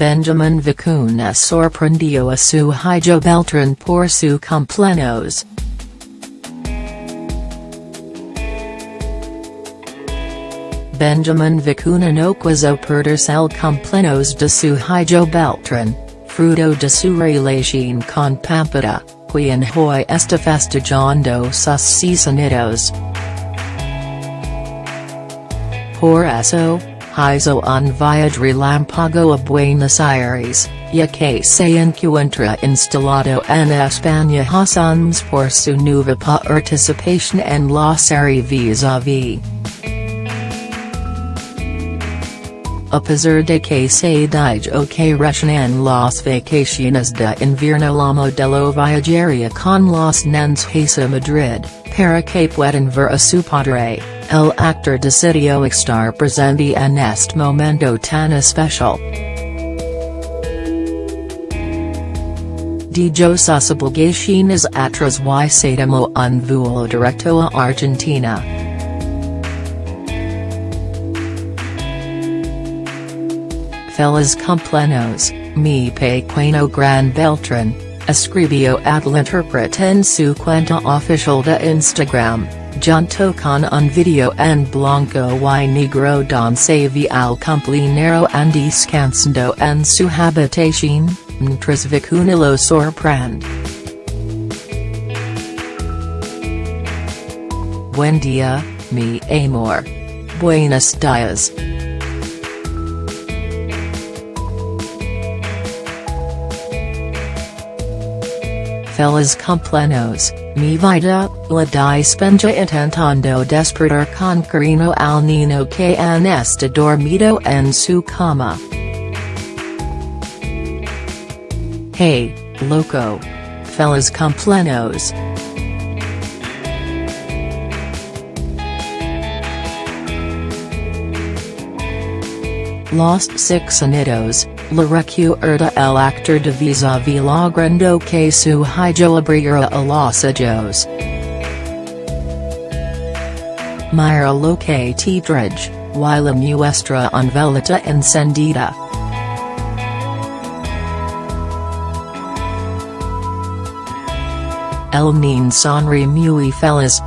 Benjamin Vicuna sorprendió a su hijo Beltran por su cumpleaños. Benjamin Vicuna no quiso perderse el cumpleaños de su hijo Beltran, fruto de su relación con Pampita, quien hoy está festejando sus seis Por eso, hizo un viaje relámpago a Buenos Aires, ya que se encuentra instalado en España Hassans por su nueva participación en la serie vis-a-vis. A pesar de que se dijo que en las vacaciones de invierno la modelo viajaría con los nens a Madrid, para que puedan ver a su padre, el actor decidió estar presente en este momento tan especial. Dijo sus atrás y se tomó un vuelo directo a Argentina. Feliz cumpleaños, mi pequeño gran Beltran, escribió el intérprete en su cuenta oficial de Instagram, junto con un video en blanco y negro donde se ve al cumpleañero and descansando en su habitación, mientras Vicuna lo sorprende. Buen día, mi amor. Buenos días. Feliz cumpleaños, mi vida, la dispensa intentando despertar con cariño al niño que han está dormido en su cama. Hey, loco. Feliz cumpleaños. Lost Six Anitos, la recuerda el actor de vis-a-vis logrando que su hijo abriera a los ojos. Mira lo que drej, y la muestra un velita encendida. El nin sonri muy feliz.